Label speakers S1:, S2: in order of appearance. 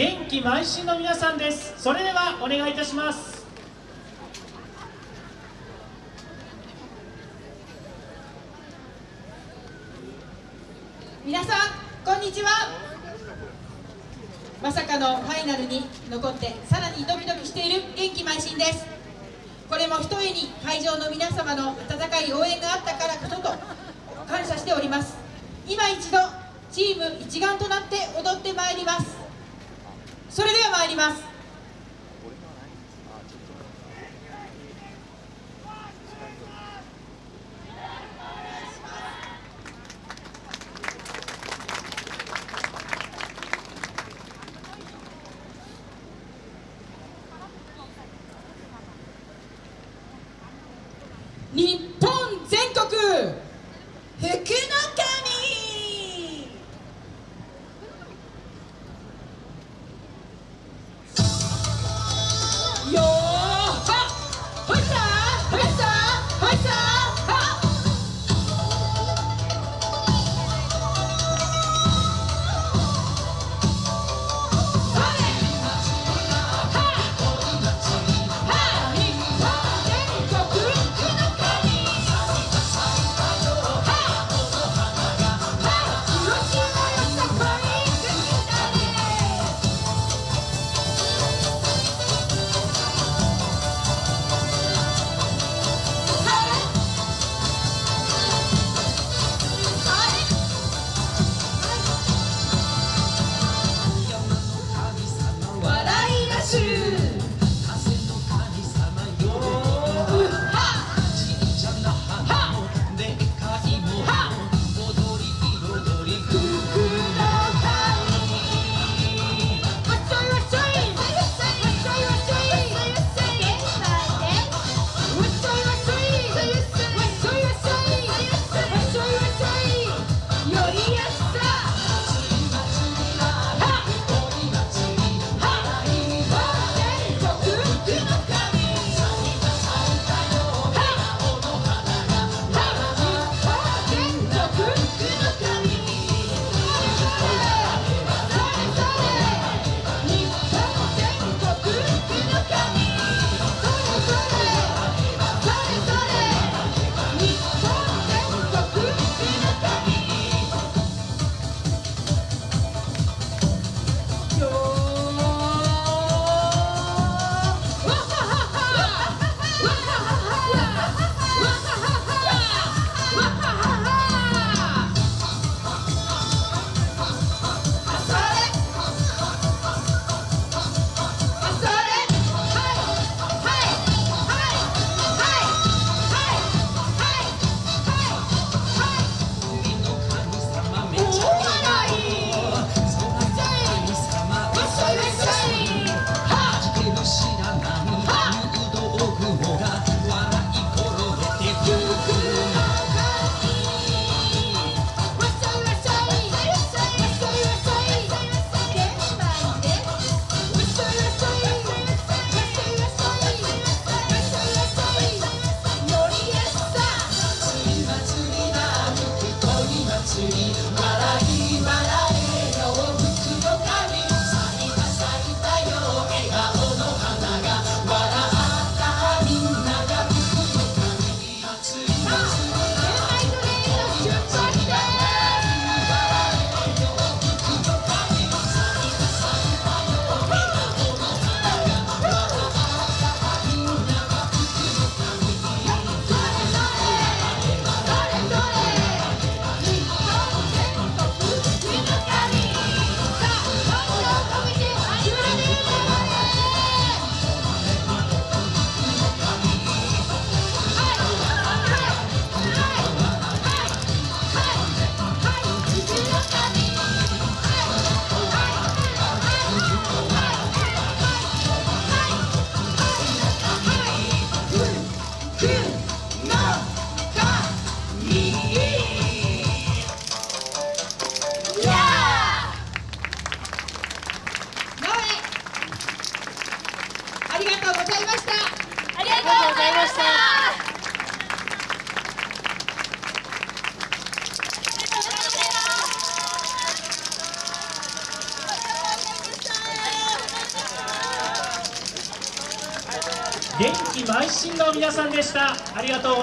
S1: 元気邁進の皆さんです。それではお願いいたします。
S2: 皆さんこんにちは。まさかのファイナルに残ってさらにドキドキしている元気邁進です。これもひとえに会場の皆様の温かい応援があったからこそと感謝しております。今一度チーム一丸となって踊ってまいります。それでは参ります。日ありがとうございました。
S3: ありがとうございました。
S1: 元気邁進の皆さんでした。ありがとう